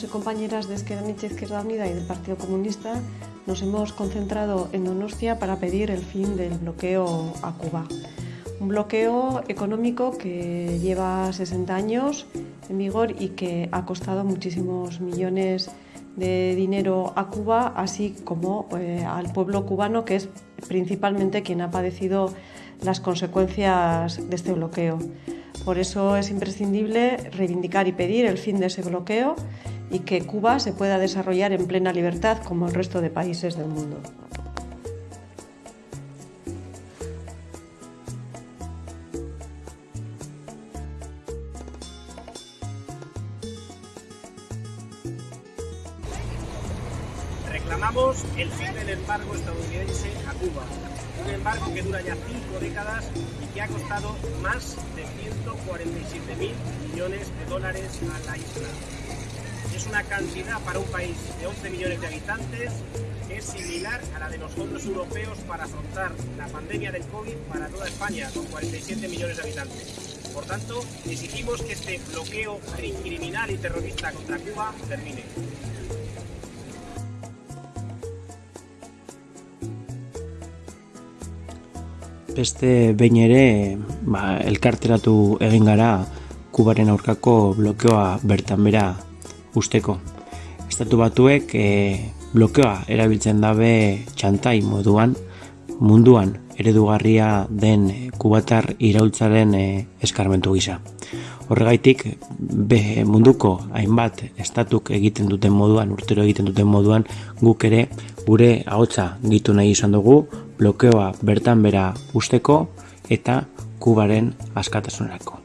compañeras de Esquerra Nietzsche Izquierda Unida y del Partido Comunista nos hemos concentrado en Donostia para pedir el fin del bloqueo a Cuba. Un bloqueo económico que lleva 60 años en vigor y que ha costado muchísimos millones de dinero a Cuba, así como eh, al pueblo cubano, que es principalmente quien ha padecido las consecuencias de este bloqueo. Por eso es imprescindible reivindicar y pedir el fin de ese bloqueo y que Cuba se pueda desarrollar en plena libertad como el resto de países del mundo. Reclamamos el fin del embargo estadounidense a Cuba, un embargo que dura ya cinco décadas y que ha costado más de 147 mil millones de dólares a la isla. Es una cantidad para un país de 11 millones de habitantes que es similar a la de los fondos europeos para afrontar la pandemia del COVID para toda España, con 47 millones de habitantes. Por tanto, exigimos que este bloqueo criminal y terrorista contra Cuba termine. Beste behin ere, ba, elkarteratu egin gara Kubaren aurkako blokeoa bertan bera usteko. Estatu batuek e, blokeoa erabiltzen dabe txantai moduan, munduan eredugarria den kubatar iraultzaren e, eskarmentu gisa. Horregaitik, be, munduko hainbat estatuk egiten duten moduan, urtero egiten duten moduan, guk ere gure ahotsa gitu nahi izan dugu, blokeoa bertan bera usteko eta kubaren askatasunerako.